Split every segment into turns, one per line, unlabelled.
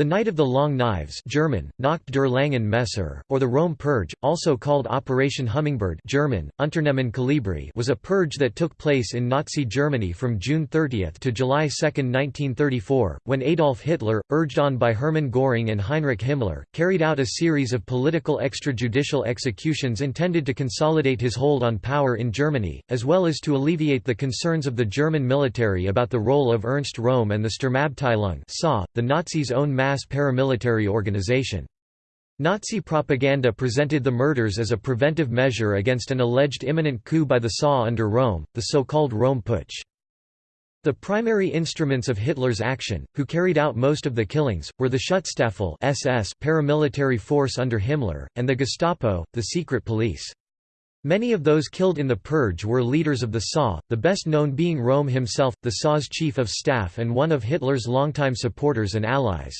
The Night of the Long Knives German, Nacht der langen Messer, or the Röhm Purge, also called Operation Hummingbird German, Unternehmen Kolibri was a purge that took place in Nazi Germany from June 30 to July 2, 1934, when Adolf Hitler, urged on by Hermann Göring and Heinrich Himmler, carried out a series of political extrajudicial executions intended to consolidate his hold on power in Germany, as well as to alleviate the concerns of the German military about the role of Ernst Röhm and the Sturmabteilung the Nazis' own mass paramilitary organization. Nazi propaganda presented the murders as a preventive measure against an alleged imminent coup by the SA under Röhm, the so-called Röhm Putsch. The primary instruments of Hitler's action, who carried out most of the killings, were the Schutzstaffel SS paramilitary force under Himmler, and the Gestapo, the secret police. Many of those killed in the purge were leaders of the SA, the best known being Röhm himself, the SA's chief of staff and one of Hitler's longtime supporters and allies.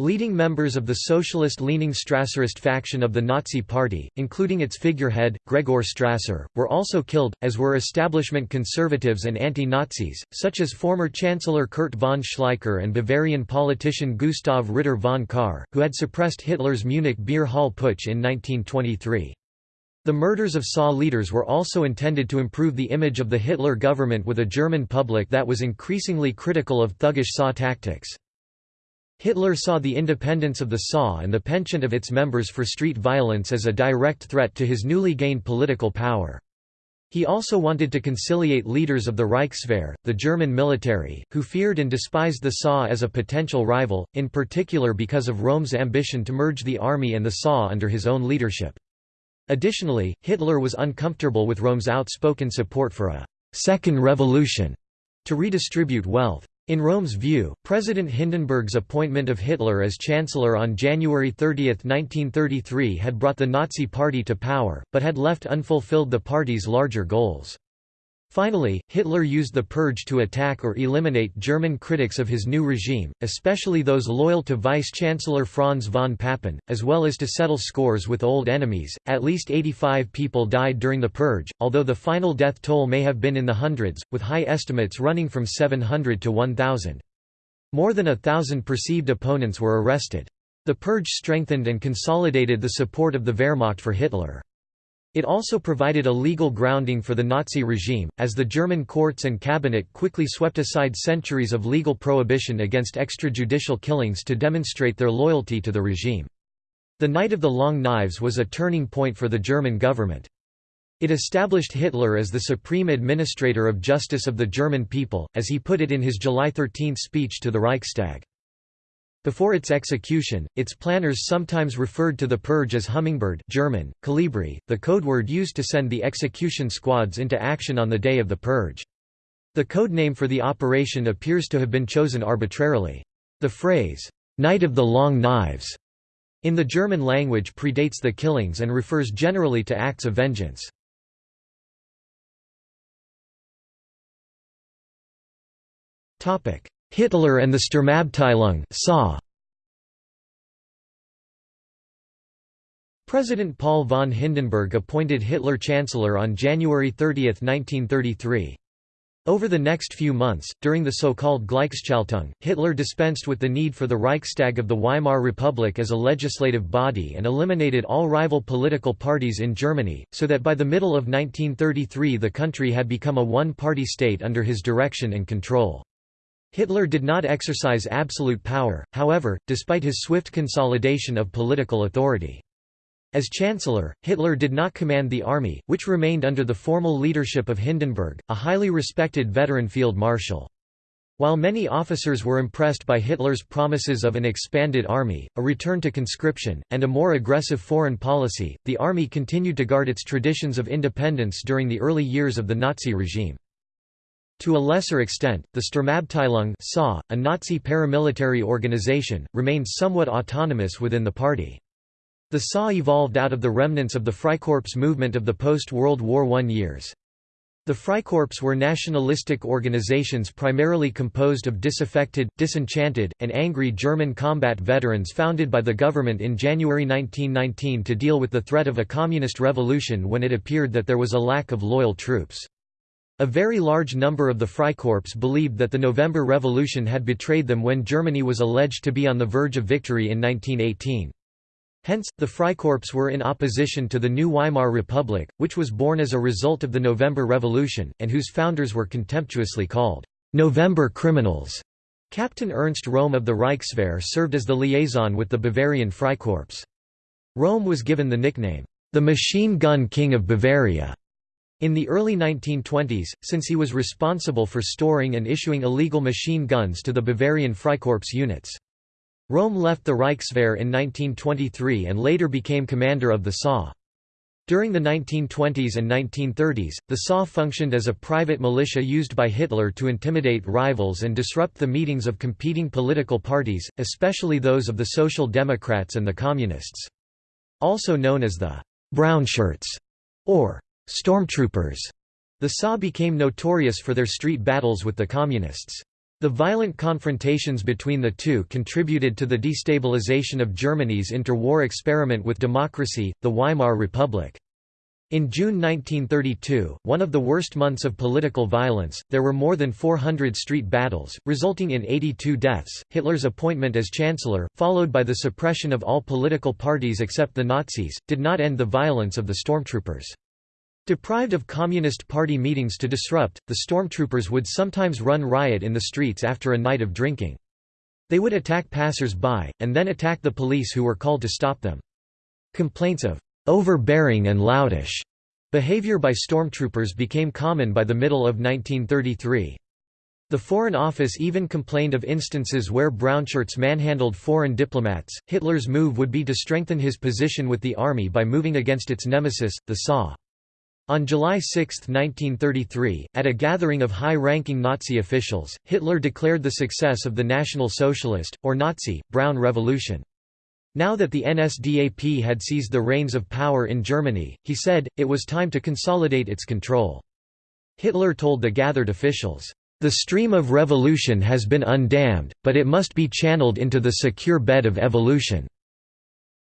Leading members of the socialist-leaning Strasserist faction of the Nazi Party, including its figurehead, Gregor Strasser, were also killed, as were establishment conservatives and anti-Nazis, such as former Chancellor Kurt von Schleicher and Bavarian politician Gustav Ritter von Kahr, who had suppressed Hitler's Munich beer hall putsch in 1923. The murders of SA leaders were also intended to improve the image of the Hitler government with a German public that was increasingly critical of thuggish SA tactics. Hitler saw the independence of the SA and the penchant of its members for street violence as a direct threat to his newly gained political power. He also wanted to conciliate leaders of the Reichswehr, the German military, who feared and despised the SA as a potential rival, in particular because of Röhm's ambition to merge the army and the SA under his own leadership. Additionally, Hitler was uncomfortable with Röhm's outspoken support for a second revolution» to redistribute wealth. In Röhm's view, President Hindenburg's appointment of Hitler as Chancellor on January 30, 1933 had brought the Nazi Party to power, but had left unfulfilled the party's larger goals. Finally, Hitler used the purge to attack or eliminate German critics of his new regime, especially those loyal to Vice-Chancellor Franz von Papen, as well as to settle scores with old enemies. At least 85 people died during the purge, although the final death toll may have been in the hundreds, with high estimates running from 700 to 1,000. More than a thousand perceived opponents were arrested. The purge strengthened and consolidated the support of the Wehrmacht for Hitler. It also provided a legal grounding for the Nazi regime, as the German courts and cabinet quickly swept aside centuries of legal prohibition against extrajudicial killings to demonstrate their loyalty to the regime. The Night of the Long Knives was a turning point for the German government. It established Hitler as the supreme administrator of justice of the German people, as he put it in his July 13 speech to the Reichstag. Before its execution, its planners sometimes referred to the purge as Hummingbird German, Kolibri, the codeword used to send the execution squads into action on the day of the purge. The code name for the operation appears to have been chosen arbitrarily. The phrase, "'Night of the Long Knives' in the German language predates the killings and refers generally to acts of vengeance. Hitler and the Sturmabteilung SA. President Paul von Hindenburg appointed Hitler Chancellor on January 30, 1933. Over the next few months, during the so-called Gleichschaltung, Hitler dispensed with the need for the Reichstag of the Weimar Republic as a legislative body and eliminated all rival political parties in Germany, so that by the middle of 1933 the country had become a one-party state under his direction and control. Hitler did not exercise absolute power, however, despite his swift consolidation of political authority. As Chancellor, Hitler did not command the army, which remained under the formal leadership of Hindenburg, a highly respected veteran field marshal. While many officers were impressed by Hitler's promises of an expanded army, a return to conscription, and a more aggressive foreign policy, the army continued to guard its traditions of independence during the early years of the Nazi regime. To a lesser extent, the Sturmabteilung SA, a Nazi paramilitary organization, remained somewhat autonomous within the party. The SA evolved out of the remnants of the Freikorps movement of the post-World War I years. The Freikorps were nationalistic organizations primarily composed of disaffected, disenchanted, and angry German combat veterans founded by the government in January 1919 to deal with the threat of a communist revolution when it appeared that there was a lack of loyal troops. A very large number of the Freikorps believed that the November Revolution had betrayed them when Germany was alleged to be on the verge of victory in 1918. Hence, the Freikorps were in opposition to the new Weimar Republic, which was born as a result of the November Revolution, and whose founders were contemptuously called «November criminals». Captain Ernst Röhm of the Reichswehr served as the liaison with the Bavarian Freikorps. Röhm was given the nickname, «the Machine Gun King of Bavaria» In the early 1920s, since he was responsible for storing and issuing illegal machine guns to the Bavarian Freikorps units. Röhm left the Reichswehr in 1923 and later became commander of the SA. During the 1920s and 1930s, the SA functioned as a private militia used by Hitler to intimidate rivals and disrupt the meetings of competing political parties, especially those of the Social Democrats and the Communists. Also known as the «brownshirts» or Stormtroopers. The SA became notorious for their street battles with the Communists. The violent confrontations between the two contributed to the destabilization of Germany's interwar experiment with democracy, the Weimar Republic. In June 1932, one of the worst months of political violence, there were more than 400 street battles, resulting in 82 deaths. Hitler's appointment as chancellor, followed by the suppression of all political parties except the Nazis, did not end the violence of the stormtroopers. Deprived of Communist Party meetings to disrupt, the stormtroopers would sometimes run riot in the streets after a night of drinking. They would attack passers-by, and then attack the police who were called to stop them. Complaints of overbearing and loudish behavior by stormtroopers became common by the middle of 1933. The Foreign Office even complained of instances where brownshirts manhandled foreign diplomats. Hitler's move would be to strengthen his position with the army by moving against its nemesis, the SA. On July 6, 1933, at a gathering of high-ranking Nazi officials, Hitler declared the success of the National Socialist, or Nazi, Brown Revolution. Now that the NSDAP had seized the reins of power in Germany, he said, it was time to consolidate its control. Hitler told the gathered officials, "...the stream of revolution has been undammed, but it must be channeled into the secure bed of evolution."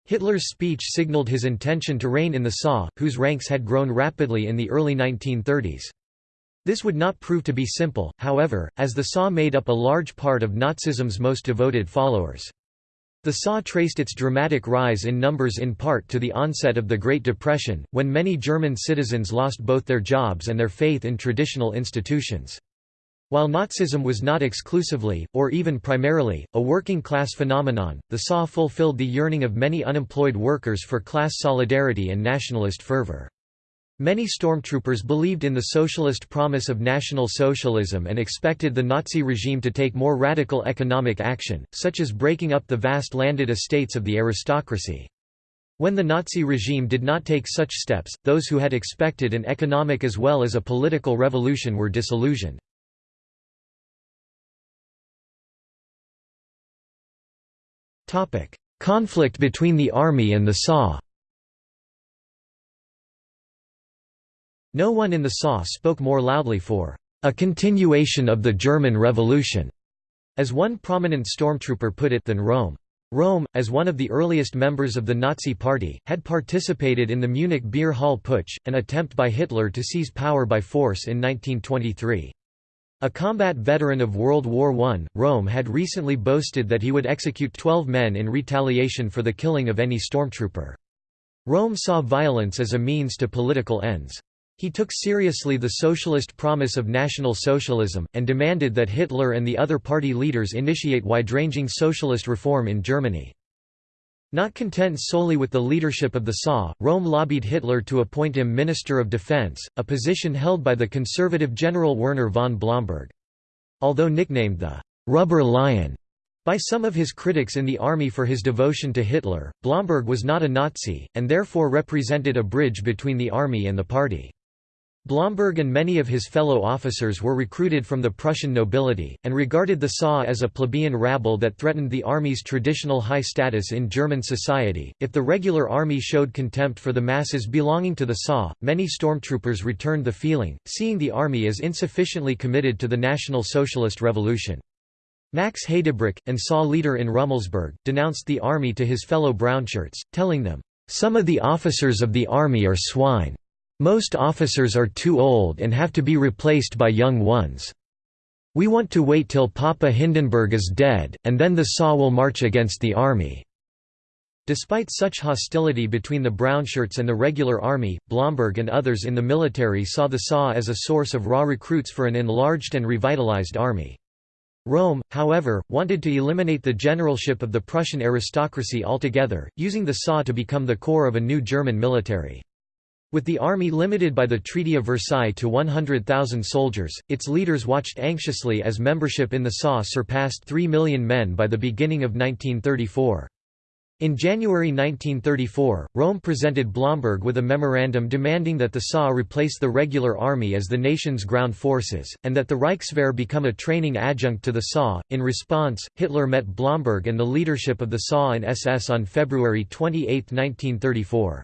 Hitler's speech signaled his intention to reign in the SA, whose ranks had grown rapidly in the early 1930s. This would not prove to be simple, however, as the SA made up a large part of Nazism's most devoted followers. The SA traced its dramatic rise in numbers in part to the onset of the Great Depression, when many German citizens lost both their jobs and their faith in traditional institutions. While Nazism was not exclusively, or even primarily, a working-class phenomenon, the SA fulfilled the yearning of many unemployed workers for class solidarity and nationalist fervor. Many stormtroopers believed in the socialist promise of National Socialism and expected the Nazi regime to take more radical economic action, such as breaking up the vast landed estates of the aristocracy. When the Nazi regime did not take such steps, those who had expected an economic as well as a political revolution were disillusioned. Conflict between the army and the SA No one in the SA spoke more loudly for a continuation of the German Revolution, as one prominent stormtrooper put it than Röhm. Röhm, as one of the earliest members of the Nazi Party, had participated in the Munich Beer Hall Putsch, an attempt by Hitler to seize power by force in 1923. A combat veteran of World War I, Röhm had recently boasted that he would execute 12 men in retaliation for the killing of any stormtrooper. Röhm saw violence as a means to political ends. He took seriously the socialist promise of National Socialism, and demanded that Hitler and the other party leaders initiate wide-ranging socialist reform in Germany. Not content solely with the leadership of the SA, Röhm lobbied Hitler to appoint him Minister of Defense, a position held by the conservative General Werner von Blomberg. Although nicknamed the «rubber lion» by some of his critics in the army for his devotion to Hitler, Blomberg was not a Nazi, and therefore represented a bridge between the army and the party. Blomberg and many of his fellow officers were recruited from the Prussian nobility, and regarded the SA as a plebeian rabble that threatened the army's traditional high status in German society. If the regular army showed contempt for the masses belonging to the SA, many stormtroopers returned the feeling, seeing the army as insufficiently committed to the National Socialist Revolution. Max Heydebreck, and SA leader in Rummelsburg, denounced the army to his fellow brownshirts, telling them, "...some of the officers of the army are swine." Most officers are too old and have to be replaced by young ones. We want to wait till Papa Hindenburg is dead, and then the SA will march against the army." Despite such hostility between the brownshirts and the regular army, Blomberg and others in the military saw the SA as a source of raw recruits for an enlarged and revitalized army. Röhm, however, wanted to eliminate the generalship of the Prussian aristocracy altogether, using the SA to become the core of a new German military. With the army limited by the Treaty of Versailles to 100,000 soldiers, its leaders watched anxiously as membership in the SA surpassed 3 million men by the beginning of 1934. In January 1934, Röhm presented Blomberg with a memorandum demanding that the SA replace the regular army as the nation's ground forces, and that the Reichswehr become a training adjunct to the SA. In response, Hitler met Blomberg and the leadership of the SA and SS on February 28, 1934.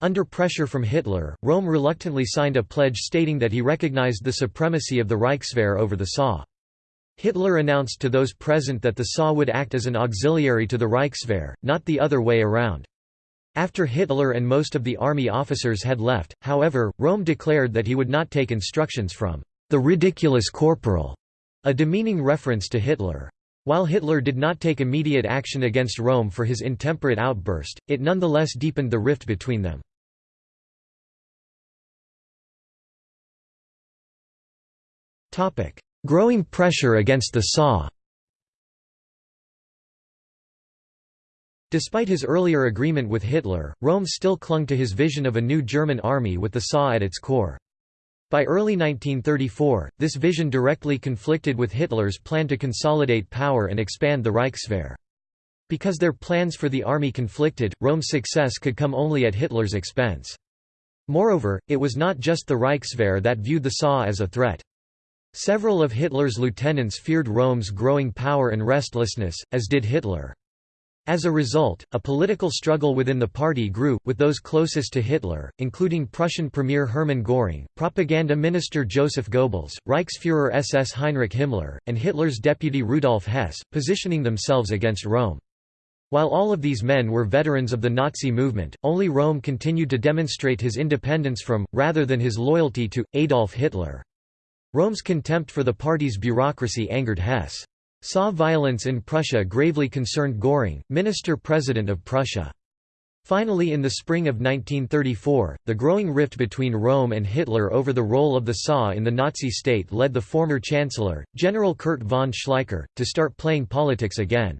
Under pressure from Hitler, Röhm reluctantly signed a pledge stating that he recognized the supremacy of the Reichswehr over the SA. Hitler announced to those present that the SA would act as an auxiliary to the Reichswehr, not the other way around. After Hitler and most of the army officers had left, however, Röhm declared that he would not take instructions from the ridiculous corporal, a demeaning reference to Hitler. While Hitler did not take immediate action against Röhm for his intemperate outburst, it nonetheless deepened the rift between them. Growing pressure against the SA Despite his earlier agreement with Hitler, Röhm still clung to his vision of a new German army with the SA at its core. By early 1934, this vision directly conflicted with Hitler's plan to consolidate power and expand the Reichswehr. Because their plans for the army conflicted, Röhm's success could come only at Hitler's expense. Moreover, it was not just the Reichswehr that viewed the SA as a threat. Several of Hitler's lieutenants feared Röhm's growing power and restlessness, as did Hitler. As a result, a political struggle within the party grew, with those closest to Hitler, including Prussian Premier Hermann Göring, Propaganda Minister Joseph Goebbels, Reichsführer SS Heinrich Himmler, and Hitler's deputy Rudolf Hess, positioning themselves against Röhm. While all of these men were veterans of the Nazi movement, only Röhm continued to demonstrate his independence from, rather than his loyalty to, Adolf Hitler. Röhm's contempt for the party's bureaucracy angered Hess. SA violence in Prussia gravely concerned Göring, minister-president of Prussia. Finally in the spring of 1934, the growing rift between Röhm and Hitler over the role of the SA in the Nazi state led the former chancellor, General Kurt von Schleicher, to start playing politics again.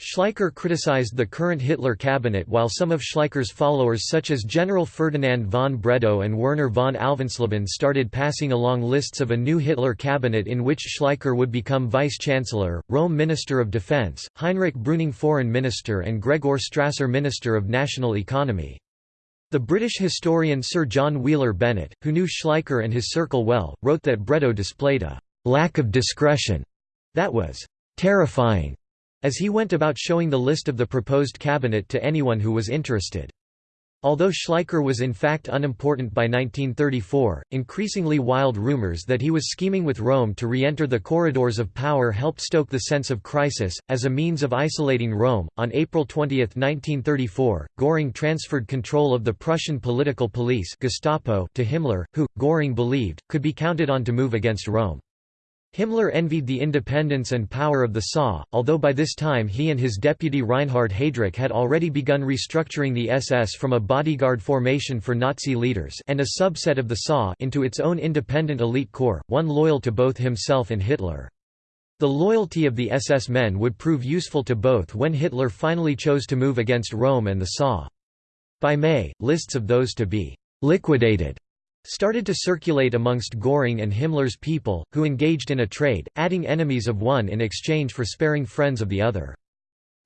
Schleicher criticized the current Hitler cabinet while some of Schleicher's followers such as General Ferdinand von Bredow and Werner von Alvensleben started passing along lists of a new Hitler cabinet in which Schleicher would become vice-chancellor, Röhm Minister of Defense, Heinrich Brüning Foreign Minister and Gregor Strasser Minister of National Economy. The British historian Sir John Wheeler Bennett, who knew Schleicher and his circle well, wrote that Bredow displayed a «lack of discretion» that was «terrifying» as he went about showing the list of the proposed cabinet to anyone who was interested. Although Schleicher was in fact unimportant by 1934, increasingly wild rumors that he was scheming with Röhm to re-enter the corridors of power helped stoke the sense of crisis. As a means of isolating Röhm, on April 20, 1934, Göring transferred control of the Prussian political police Gestapo to Himmler, who, Göring believed, could be counted on to move against Röhm. Himmler envied the independence and power of the SA, although by this time he and his deputy Reinhard Heydrich had already begun restructuring the SS from a bodyguard formation for Nazi leaders and a subset of the SA into its own independent elite corps, one loyal to both himself and Hitler. The loyalty of the SS men would prove useful to both when Hitler finally chose to move against Röhm and the SA. By May, lists of those to be «liquidated» started to circulate amongst Göring and Himmler's people, who engaged in a trade, adding enemies of one in exchange for sparing friends of the other.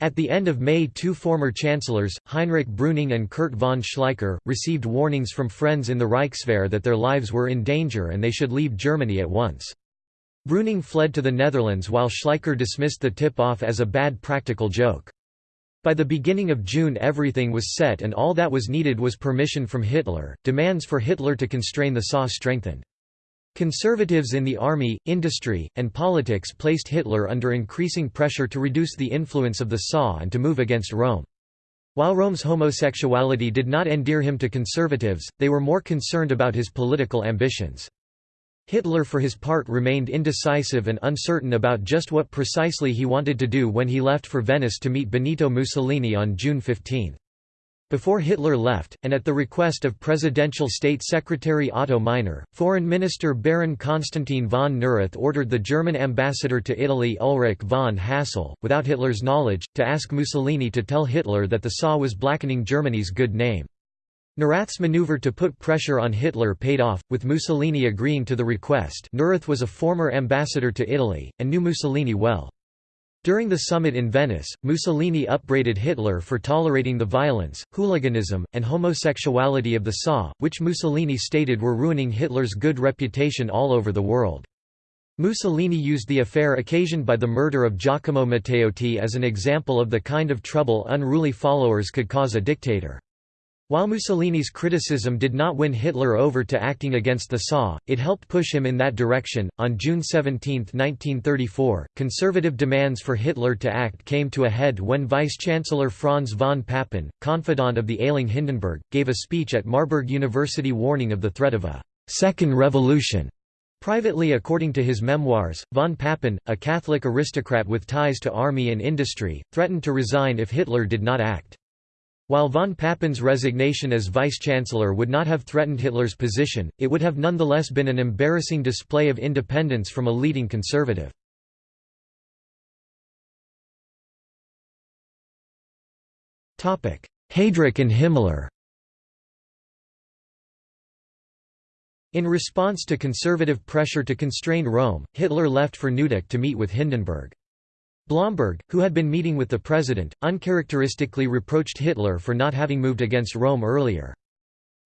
At the end of May two former chancellors, Heinrich Brüning and Kurt von Schleicher, received warnings from friends in the Reichswehr that their lives were in danger and they should leave Germany at once. Brüning fled to the Netherlands while Schleicher dismissed the tip-off as a bad practical joke. By the beginning of June everything was set and all that was needed was permission from Hitler. Demands for Hitler to constrain the SA strengthened. Conservatives in the army, industry, and politics placed Hitler under increasing pressure to reduce the influence of the SA and to move against Röhm. While Röhm's homosexuality did not endear him to conservatives, they were more concerned about his political ambitions. Hitler for his part remained indecisive and uncertain about just what precisely he wanted to do when he left for Venice to meet Benito Mussolini on June 15. Before Hitler left, and at the request of Presidential State Secretary Otto Meissner, Foreign Minister Baron Konstantin von Neurath ordered the German ambassador to Italy Ulrich von Hassel, without Hitler's knowledge, to ask Mussolini to tell Hitler that the SA was blackening Germany's good name. Neurath's maneuver to put pressure on Hitler paid off, with Mussolini agreeing to the request Neurath was a former ambassador to Italy, and knew Mussolini well. During the summit in Venice, Mussolini upbraided Hitler for tolerating the violence, hooliganism, and homosexuality of the SA, which Mussolini stated were ruining Hitler's good reputation all over the world. Mussolini used the affair occasioned by the murder of Giacomo Matteotti as an example of the kind of trouble unruly followers could cause a dictator. While Mussolini's criticism did not win Hitler over to acting against the SA, it helped push him in that direction. On June 17, 1934, conservative demands for Hitler to act came to a head when Vice Chancellor Franz von Papen, confidant of the ailing Hindenburg, gave a speech at Marburg University warning of the threat of a second revolution. Privately according to his memoirs, von Papen, a Catholic aristocrat with ties to army and industry, threatened to resign if Hitler did not act. While von Papen's resignation as vice-chancellor would not have threatened Hitler's position, it would have nonetheless been an embarrassing display of independence from a leading conservative. Heydrich and Himmler In response to conservative pressure to constrain Röhm, Hitler left for Neudeck to meet with Hindenburg. Blomberg, who had been meeting with the president, uncharacteristically reproached Hitler for not having moved against Röhm earlier.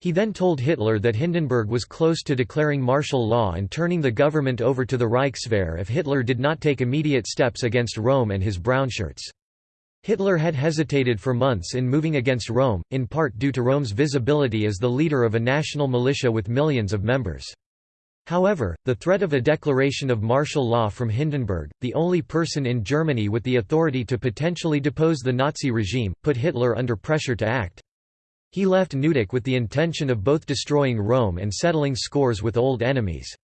He then told Hitler that Hindenburg was close to declaring martial law and turning the government over to the Reichswehr if Hitler did not take immediate steps against Röhm and his brownshirts. Hitler had hesitated for months in moving against Röhm, in part due to Röhm's visibility as the leader of a national militia with millions of members. However, the threat of a declaration of martial law from Hindenburg, the only person in Germany with the authority to potentially depose the Nazi regime, put Hitler under pressure to act. He left Neudeck with the intention of both destroying Röhm and settling scores with old enemies.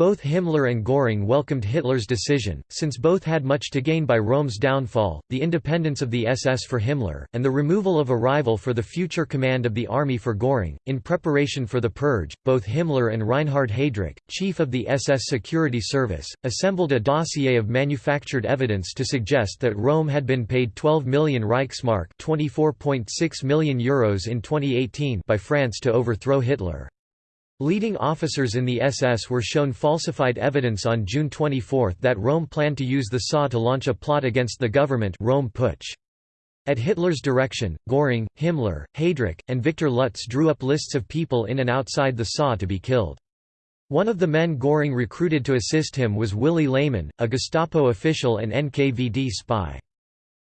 Both Himmler and Göring welcomed Hitler's decision, since both had much to gain by Röhm's downfall, the independence of the SS for Himmler, and the removal of a rival for the future command of the army for Göring. In preparation for the purge, both Himmler and Reinhard Heydrich, chief of the SS Security Service, assembled a dossier of manufactured evidence to suggest that Röhm had been paid 12 million Reichsmark €24.6 million Euros in 2018 by France to overthrow Hitler. Leading officers in the SS were shown falsified evidence on June 24 that Röhm planned to use the SA to launch a plot against the government Röhm Putsch. At Hitler's direction, Göring, Himmler, Heydrich, and Viktor Lutze drew up lists of people in and outside the SA to be killed. One of the men Göring recruited to assist him was Willy Lehmann, a Gestapo official and NKVD spy.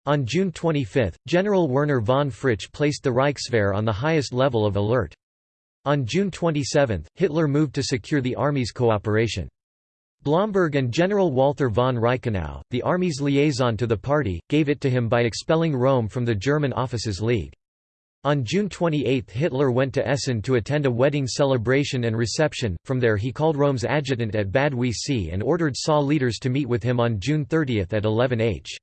On June 25, General Werner von Fritsch placed the Reichswehr on the highest level of alert. On June 27, Hitler moved to secure the army's cooperation. Blomberg and General Walther von Reichenau, the army's liaison to the party, gave it to him by expelling Röhm from the German Officers' League. On June 28 Hitler went to Essen to attend a wedding celebration and reception, from there he called Röhm's adjutant at Bad Wiessee and ordered SA leaders to meet with him on June 30 at 11 h.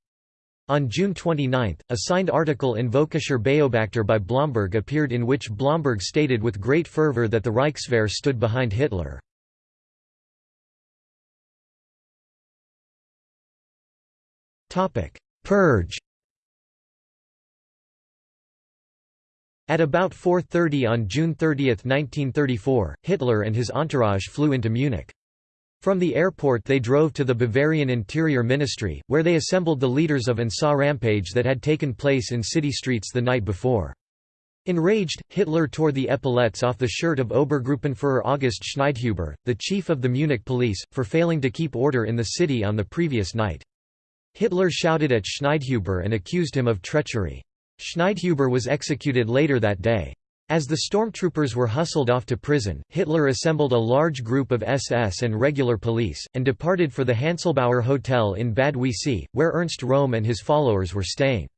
On June 29, a signed article in Völkischer Beobachter by Blomberg appeared in which Blomberg stated with great fervor that the Reichswehr stood behind Hitler. Purge At about 4.30 on June 30, 1934, Hitler and his entourage flew into Munich. From the airport they drove to the Bavarian Interior Ministry, where they assembled the leaders of an rampage that had taken place in city streets the night before. Enraged, Hitler tore the epaulets off the shirt of Obergruppenführer August Schneidhuber, the chief of the Munich police, for failing to keep order in the city on the previous night. Hitler shouted at Schneidhuber and accused him of treachery. Schneidhuber was executed later that day. As the stormtroopers were hustled off to prison, Hitler assembled a large group of SS and regular police, and departed for the Hanselbauer Hotel in Bad Wiessee, where Ernst Röhm and his followers were staying.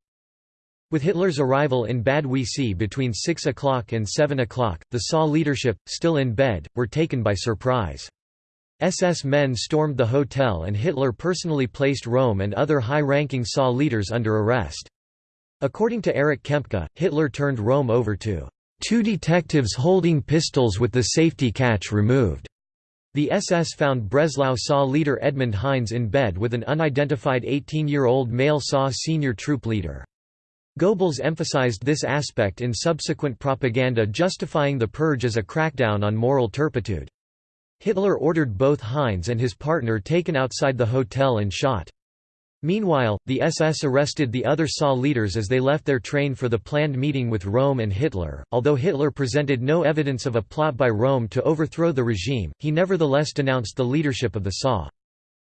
With Hitler's arrival in Bad Wiessee between 6 o'clock and 7 o'clock, the SA leadership, still in bed, were taken by surprise. SS men stormed the hotel and Hitler personally placed Röhm and other high-ranking SA leaders under arrest. According to Erich Kempka, Hitler turned Röhm over to two detectives holding pistols with the safety catch removed. The SS found Breslau SA leader Edmund Heines in bed with an unidentified 18-year-old male SA senior troop leader. Goebbels emphasized this aspect in subsequent propaganda justifying the purge as a crackdown on moral turpitude. Hitler ordered both Heinz and his partner taken outside the hotel and shot. Meanwhile, the SS arrested the other SA leaders as they left their train for the planned meeting with Röhm and Hitler. Although Hitler presented no evidence of a plot by Röhm to overthrow the regime, he nevertheless denounced the leadership of the SA.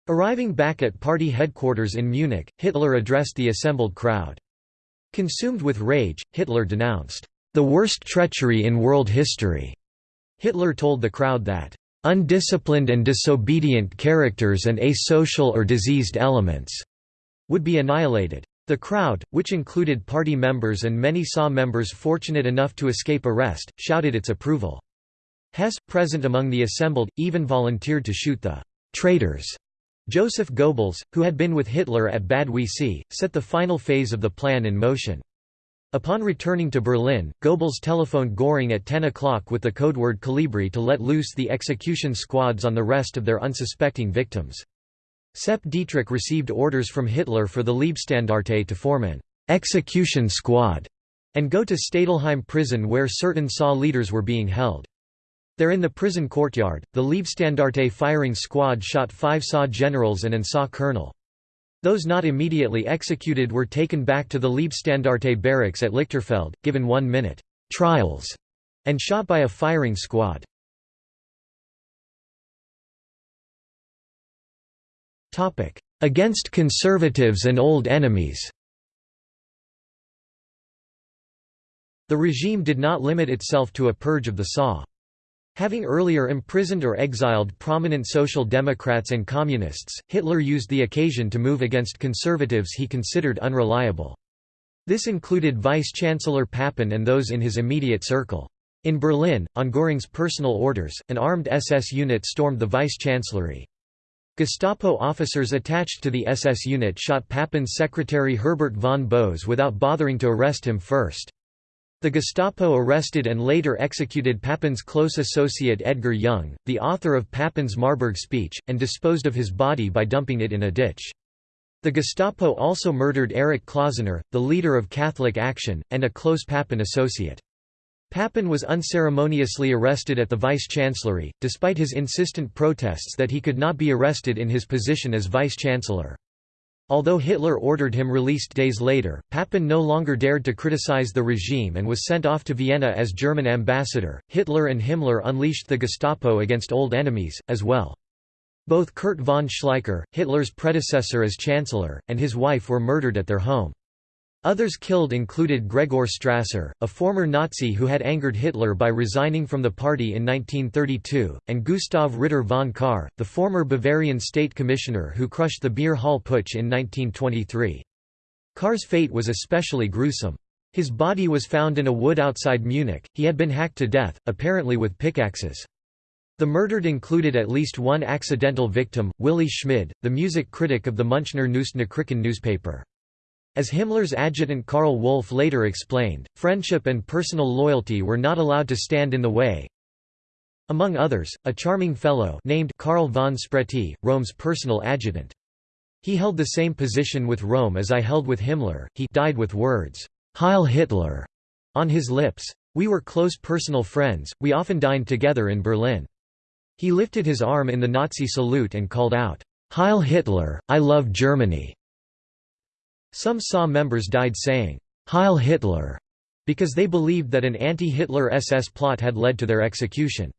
Arriving back at party headquarters in Munich, Hitler addressed the assembled crowd. Consumed with rage, Hitler denounced, "...the worst treachery in world history." Hitler told the crowd that, "...undisciplined and disobedient characters and asocial or diseased elements," would be annihilated. The crowd, which included party members and many SA members fortunate enough to escape arrest, shouted its approval. Hess, present among the assembled, even volunteered to shoot the traitors Joseph Goebbels, who had been with Hitler at Bad Wiessee, set the final phase of the plan in motion. Upon returning to Berlin, Goebbels telephoned Göring at 10 o'clock with the codeword Kolibri to let loose the execution squads on the rest of their unsuspecting victims. Sepp Dietrich received orders from Hitler for the Leibstandarte to form an execution squad and go to Stadelheim prison where certain SA leaders were being held. There in the prison courtyard, the Leibstandarte firing squad shot five SA generals and an SA colonel. Those not immediately executed were taken back to the Leibstandarte barracks at Lichterfelde, given one-minute trials, and shot by a firing squad. Against conservatives and old enemies The regime did not limit itself to a purge of the SA. Having earlier imprisoned or exiled prominent Social Democrats and Communists, Hitler used the occasion to move against conservatives he considered unreliable. This included Vice-Chancellor Papen and those in his immediate circle. In Berlin, on Göring's personal orders, an armed SS unit stormed the Vice-Chancellery. Gestapo officers attached to the SS unit shot Papen's secretary Herbert von Bose without bothering to arrest him first. The Gestapo arrested and later executed Papen's close associate Edgar Jung, the author of Papen's Marburg speech, and disposed of his body by dumping it in a ditch. The Gestapo also murdered Erich Klausener, the leader of Catholic Action, and a close Papen associate. Papen was unceremoniously arrested at the vice-chancellery, despite his insistent protests that he could not be arrested in his position as vice-chancellor. Although Hitler ordered him released days later, Papen no longer dared to criticize the regime and was sent off to Vienna as German ambassador. Hitler and Himmler unleashed the Gestapo against old enemies, as well. Both Kurt von Schleicher, Hitler's predecessor as chancellor, and his wife were murdered at their home. Others killed included Gregor Strasser, a former Nazi who had angered Hitler by resigning from the party in 1932, and Gustav Ritter von Kahr, the former Bavarian state commissioner who crushed the Beer Hall Putsch in 1923. Kahr's fate was especially gruesome. His body was found in a wood outside Munich, he had been hacked to death, apparently with pickaxes. The murdered included at least one accidental victim, Willy Schmid, the music critic of the Münchner Neueste Nachrichten newspaper. As Himmler's adjutant Karl Wolff later explained, friendship and personal loyalty were not allowed to stand in the way. Among others, a charming fellow named Karl von Spreti, Röhm's personal adjutant. He held the same position with Röhm as I held with Himmler, he died with words, Heil Hitler, on his lips. We were close personal friends, we often dined together in Berlin. He lifted his arm in the Nazi salute and called out, Heil Hitler, I love Germany. Some SA members died saying, Heil Hitler, because they believed that an anti-Hitler SS plot had led to their execution.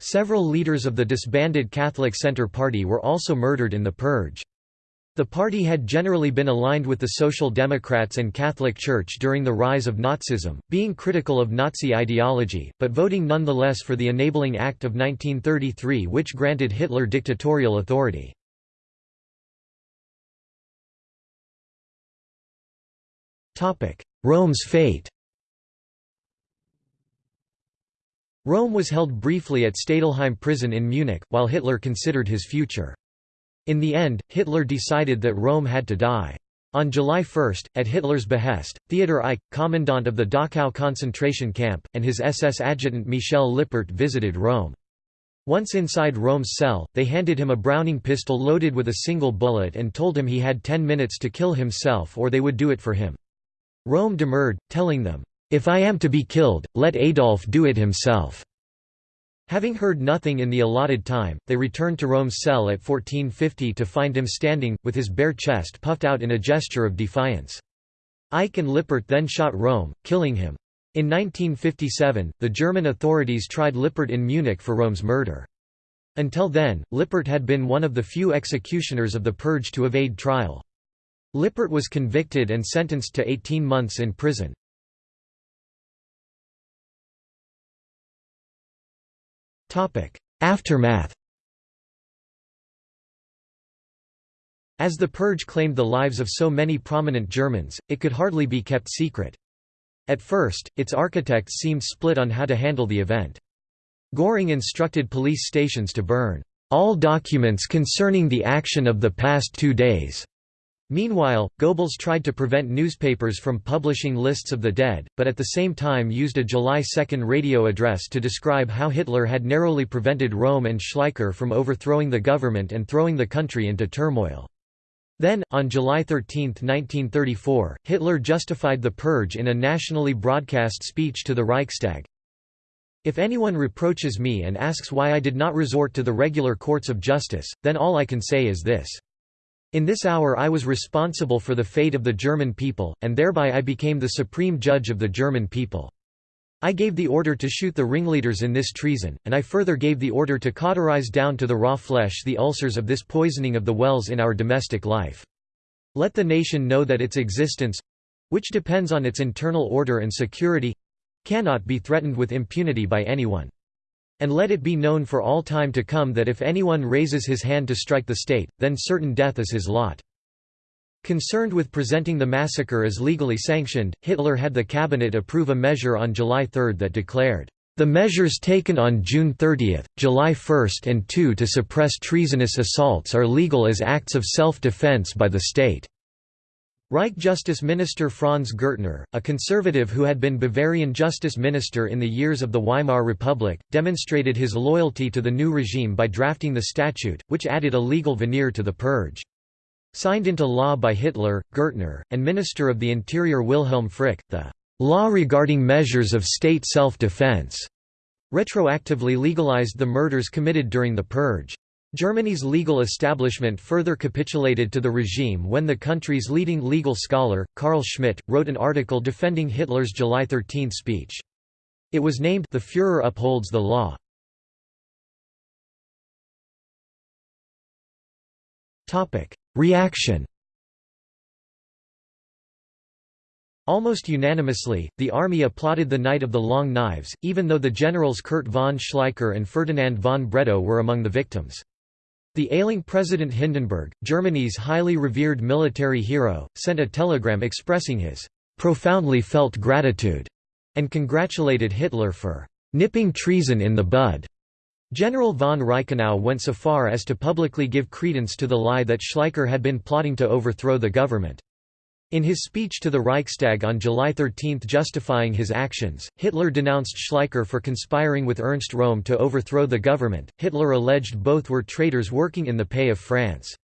Several leaders of the disbanded Catholic Centre Party were also murdered in the purge. The party had generally been aligned with the Social Democrats and Catholic Church during the rise of Nazism, being critical of Nazi ideology, but voting nonetheless for the Enabling Act of 1933 which granted Hitler dictatorial authority. Röhm's fate Röhm was held briefly at Stadelheim prison in Munich, while Hitler considered his future. In the end, Hitler decided that Röhm had to die. On July 1, at Hitler's behest, Theodor Eicke, commandant of the Dachau concentration camp, and his SS adjutant Michel Lippert visited Röhm. Once inside Röhm's cell, they handed him a Browning pistol loaded with a single bullet and told him he had ten minutes to kill himself or they would do it for him. Röhm demurred, telling them, if I am to be killed, let Adolf do it himself." Having heard nothing in the allotted time, they returned to Röhm's cell at 1450 to find him standing, with his bare chest puffed out in a gesture of defiance. Eicke and Lippert then shot Röhm, killing him. In 1957, the German authorities tried Lippert in Munich for Röhm's murder. Until then, Lippert had been one of the few executioners of the purge to evade trial. Lippert was convicted and sentenced to 18 months in prison. Aftermath As the purge claimed the lives of so many prominent Germans, it could hardly be kept secret. At first, its architects seemed split on how to handle the event. Göring instructed police stations to burn all documents concerning the action of the past two days, Meanwhile, Goebbels tried to prevent newspapers from publishing lists of the dead, but at the same time used a July 2 radio address to describe how Hitler had narrowly prevented Röhm and Schleicher from overthrowing the government and throwing the country into turmoil. Then, on July 13, 1934, Hitler justified the purge in a nationally broadcast speech to the Reichstag. If anyone reproaches me and asks why I did not resort to the regular courts of justice, then all I can say is this. In this hour I was responsible for the fate of the German people, and thereby I became the supreme judge of the German people. I gave the order to shoot the ringleaders in this treason, and I further gave the order to cauterize down to the raw flesh the ulcers of this poisoning of the wells in our domestic life. Let the nation know that its existence—which depends on its internal order and security—cannot be threatened with impunity by anyone. And let it be known for all time to come that if anyone raises his hand to strike the state, then certain death is his lot. Concerned with presenting the massacre as legally sanctioned, Hitler had the cabinet approve a measure on July 3 that declared, "...the measures taken on June 30, July 1 and 2 to suppress treasonous assaults are legal as acts of self-defense by the state." Reich Justice Minister Franz Gürtner, a conservative who had been Bavarian Justice Minister in the years of the Weimar Republic, demonstrated his loyalty to the new regime by drafting the statute, which added a legal veneer to the purge. Signed into law by Hitler, Gürtner, and Minister of the Interior Wilhelm Frick, the "'Law Regarding Measures of State Self-Defense' retroactively legalized the murders committed during the purge. Germany's legal establishment further capitulated to the regime when the country's leading legal scholar, Carl Schmitt, wrote an article defending Hitler's July 13 speech. It was named The Führer Upholds the Law. Reaction Almost unanimously, the army applauded the Night of the Long Knives, even though the generals Kurt von Schleicher and Ferdinand von Bredow were among the victims. The ailing President Hindenburg, Germany's highly revered military hero, sent a telegram expressing his profoundly felt gratitude and congratulated Hitler for nipping treason in the bud. General von Reichenau went so far as to publicly give credence to the lie that Schleicher had been plotting to overthrow the government. In his speech to the Reichstag on July 13 justifying his actions, Hitler denounced Schleicher for conspiring with Ernst Röhm to overthrow the government. Hitler alleged both were traitors working in the pay of France.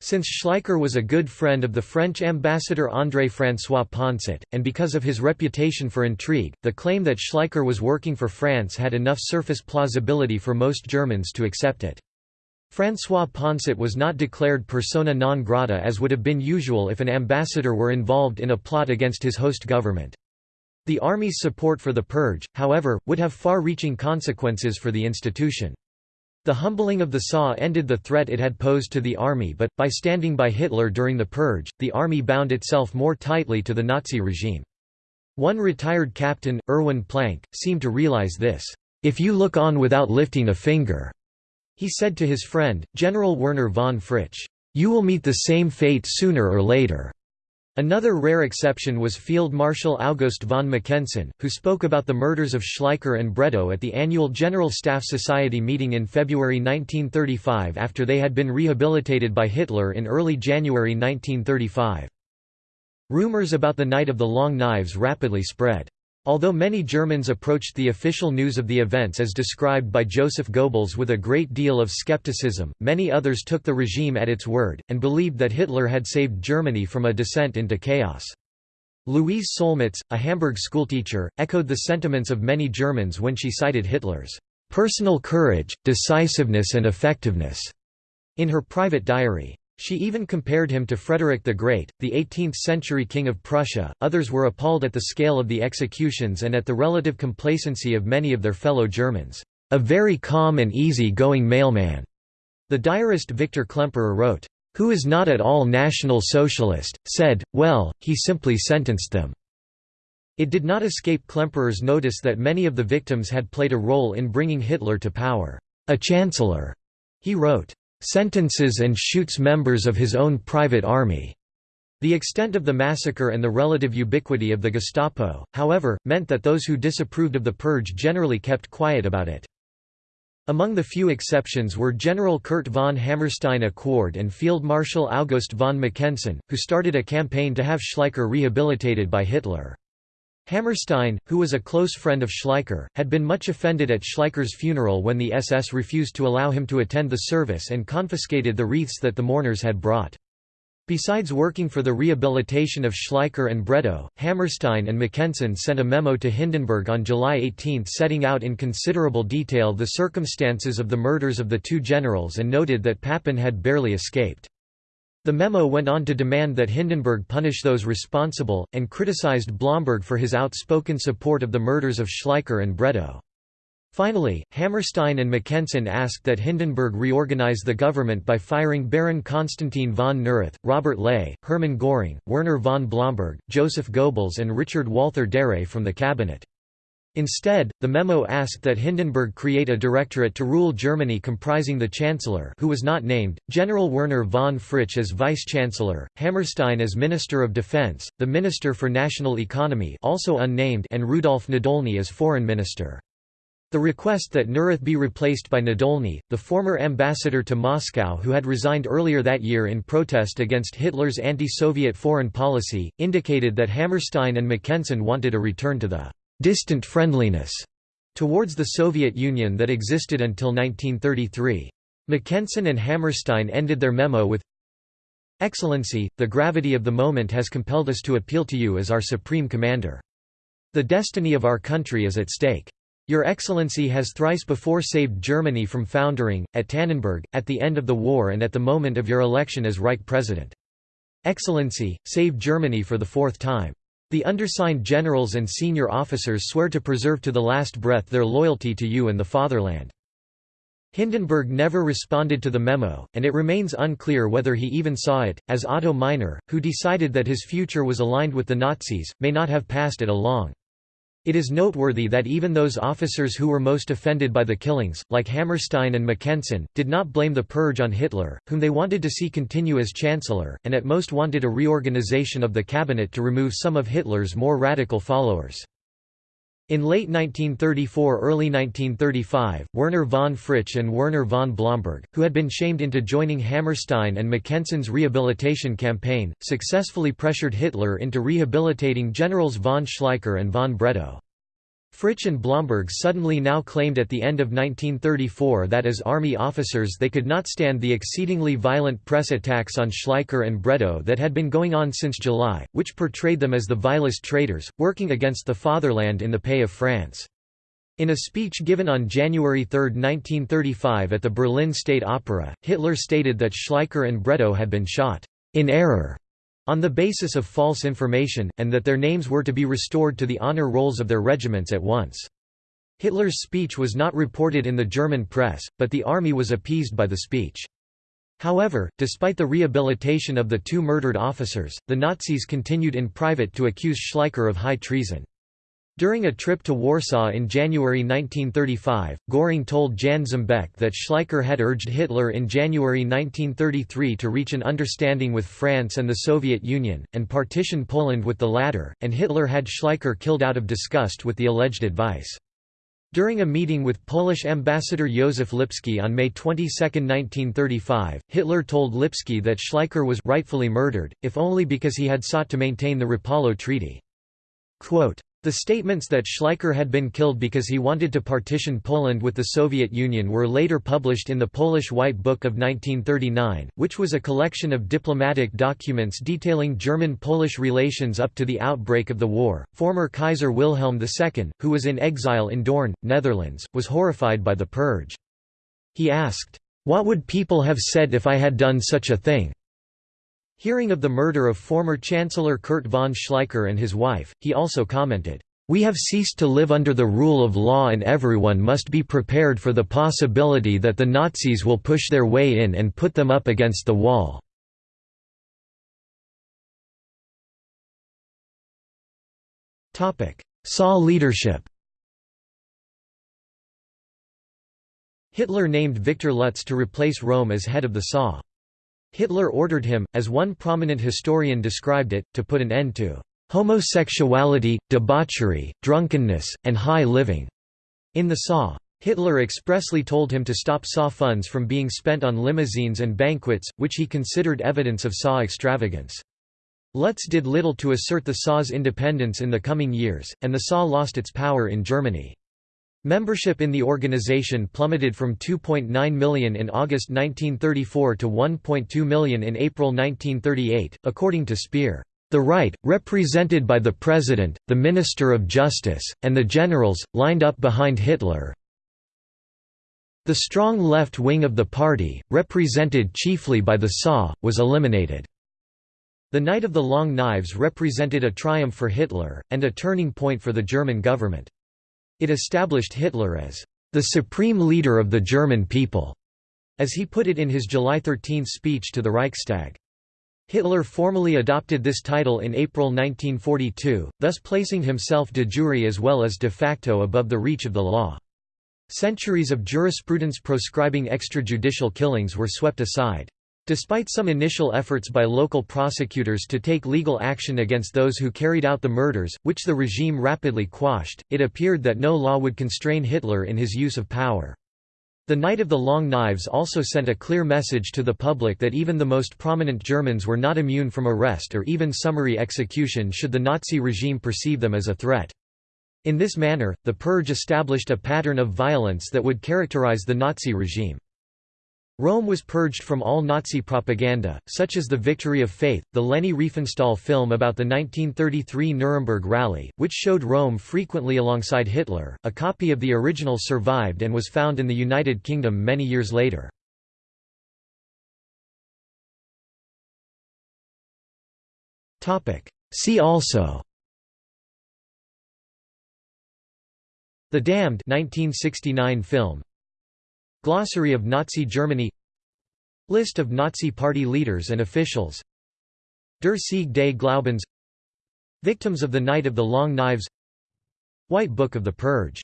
Since Schleicher was a good friend of the French ambassador André François Poncet, and because of his reputation for intrigue, the claim that Schleicher was working for France had enough surface plausibility for most Germans to accept it. François Poncet was not declared persona non grata as would have been usual if an ambassador were involved in a plot against his host government. The army's support for the purge, however, would have far-reaching consequences for the institution. The humbling of the SA ended the threat it had posed to the army but, by standing by Hitler during the purge, the army bound itself more tightly to the Nazi regime. One retired captain, Erwin Planck, seemed to realize this, "...if you look on without lifting a finger," He said to his friend, General Werner von Fritsch, "'You will meet the same fate sooner or later.' Another rare exception was Field Marshal August von Mackensen, who spoke about the murders of Schleicher and Bredow at the annual General Staff Society meeting in February 1935 after they had been rehabilitated by Hitler in early January 1935. Rumors about the Night of the Long Knives rapidly spread. Although many Germans approached the official news of the events as described by Joseph Goebbels with a great deal of skepticism, many others took the regime at its word, and believed that Hitler had saved Germany from a descent into chaos. Louise Solmitz, a Hamburg schoolteacher, echoed the sentiments of many Germans when she cited Hitler's personal courage, decisiveness and effectiveness in her private diary. She even compared him to Frederick the Great, the 18th-century king of Prussia. Others were appalled at the scale of the executions and at the relative complacency of many of their fellow Germans. A very calm and easy-going mailman, the diarist Victor Klemperer wrote, who is not at all National Socialist, said, well, he simply sentenced them. It did not escape Klemperer's notice that many of the victims had played a role in bringing Hitler to power. A chancellor, he wrote, sentences and shoots members of his own private army. The extent of the massacre and the relative ubiquity of the Gestapo, however, meant that those who disapproved of the purge generally kept quiet about it. Among the few exceptions were General Kurt von Hammerstein-Equord and Field Marshal August von Mackensen, who started a campaign to have Schleicher rehabilitated by Hitler. Hammerstein, who was a close friend of Schleicher, had been much offended at Schleicher's funeral when the SS refused to allow him to attend the service and confiscated the wreaths that the mourners had brought. Besides working for the rehabilitation of Schleicher and Bredow, Hammerstein and Mackensen sent a memo to Hindenburg on July 18 setting out in considerable detail the circumstances of the murders of the two generals and noted that Papen had barely escaped. The memo went on to demand that Hindenburg punish those responsible, and criticized Blomberg for his outspoken support of the murders of Schleicher and Bredow. Finally, Hammerstein and Mackensen asked that Hindenburg reorganize the government by firing Baron Konstantin von Neurath, Robert Ley, Hermann Göring, Werner von Blomberg, Joseph Goebbels and Richard Walther Darré from the cabinet. Instead, the memo asked that Hindenburg create a directorate to rule Germany comprising the Chancellor who was not named, General Werner von Fritsch as Vice-Chancellor, Hammerstein as Minister of Defense, the Minister for National Economy also unnamed and Rudolf Nadolny as Foreign Minister. The request that Neurath be replaced by Nadolny, the former ambassador to Moscow who had resigned earlier that year in protest against Hitler's anti-Soviet foreign policy, indicated that Hammerstein and Mackensen wanted a return to the distant friendliness towards the Soviet Union that existed until 1933. Mackensen and Hammerstein ended their memo with Excellency, the gravity of the moment has compelled us to appeal to you as our supreme commander. The destiny of our country is at stake. Your Excellency has thrice before saved Germany from foundering, at Tannenberg, at the end of the war and at the moment of your election as Reich President. Excellency, save Germany for the fourth time. The undersigned generals and senior officers swear to preserve to the last breath their loyalty to you and the fatherland. Hindenburg never responded to the memo, and it remains unclear whether he even saw it, as Otto Meissner, who decided that his future was aligned with the Nazis, may not have passed it along. It is noteworthy that even those officers who were most offended by the killings, like Hammerstein and Mackensen, did not blame the purge on Hitler, whom they wanted to see continue as chancellor, and at most wanted a reorganization of the cabinet to remove some of Hitler's more radical followers. In late 1934–early 1935, Werner von Fritsch and Werner von Blomberg, who had been shamed into joining Hammerstein and Mackensen's rehabilitation campaign, successfully pressured Hitler into rehabilitating generals von Schleicher and von Bredow. Fritsch and Blomberg suddenly now claimed at the end of 1934 that as army officers they could not stand the exceedingly violent press attacks on Schleicher and Bredow that had been going on since July, which portrayed them as the vilest traitors, working against the fatherland in the pay of France. In a speech given on January 3, 1935 at the Berlin State Opera, Hitler stated that Schleicher and Bredow had been shot in error on the basis of false information, and that their names were to be restored to the honor rolls of their regiments at once. Hitler's speech was not reported in the German press, but the army was appeased by the speech. However, despite the rehabilitation of the two murdered officers, the Nazis continued in private to accuse Schleicher of high treason. During a trip to Warsaw in January 1935, Göring told Jan Szembek that Schleicher had urged Hitler in January 1933 to reach an understanding with France and the Soviet Union, and partition Poland with the latter, and Hitler had Schleicher killed out of disgust with the alleged advice. During a meeting with Polish ambassador Józef Lipski on May 22, 1935, Hitler told Lipski that Schleicher was rightfully murdered, if only because he had sought to maintain the Rapallo Treaty. Quote, the statements that Schleicher had been killed because he wanted to partition Poland with the Soviet Union were later published in the Polish White Book of 1939, which was a collection of diplomatic documents detailing German-Polish relations up to the outbreak of the war. Former Kaiser Wilhelm II, who was in exile in Doorn, Netherlands, was horrified by the purge. He asked, "What would people have said if I had done such a thing?" Hearing of the murder of former Chancellor Kurt von Schleicher and his wife, he also commented, "...we have ceased to live under the rule of law and everyone must be prepared for the possibility that the Nazis will push their way in and put them up against the wall." SA leadership Hitler named Viktor Lutze to replace Röhm as head of the SA. Hitler ordered him, as one prominent historian described it, to put an end to homosexuality, debauchery, drunkenness, and high living. In the SA. Hitler expressly told him to stop SA funds from being spent on limousines and banquets, which he considered evidence of SA extravagance. Lutze did little to assert the SA's independence in the coming years, and the SA lost its power in Germany. Membership in the organization plummeted from 2.9 million in August 1934 to 1.2 million in April 1938, according to Speer. The right, represented by the President, the Minister of Justice, and the generals, lined up behind Hitler. The strong left wing of the party, represented chiefly by the SA, was eliminated. The Night of the Long Knives represented a triumph for Hitler, and a turning point for the German government. It established Hitler as the supreme leader of the German people, as he put it in his July 13 speech to the Reichstag. Hitler formally adopted this title in April 1942, thus placing himself de jure as well as de facto above the reach of the law. Centuries of jurisprudence proscribing extrajudicial killings were swept aside. Despite some initial efforts by local prosecutors to take legal action against those who carried out the murders, which the regime rapidly quashed, it appeared that no law would constrain Hitler in his use of power. The Night of the Long Knives also sent a clear message to the public that even the most prominent Germans were not immune from arrest or even summary execution should the Nazi regime perceive them as a threat. In this manner, the purge established a pattern of violence that would characterize the Nazi regime. Röhm was purged from all Nazi propaganda, such as the Victory of Faith, the Leni Riefenstahl film about the 1933 Nuremberg Rally, which showed Röhm frequently alongside Hitler. A copy of the original survived and was found in the United Kingdom many years later. See also The Damned 1969 film Glossary of Nazi Germany. List of Nazi Party leaders and officials. Der Sieg des Glaubens. Victims of the Night of the Long Knives. White Book of the Purge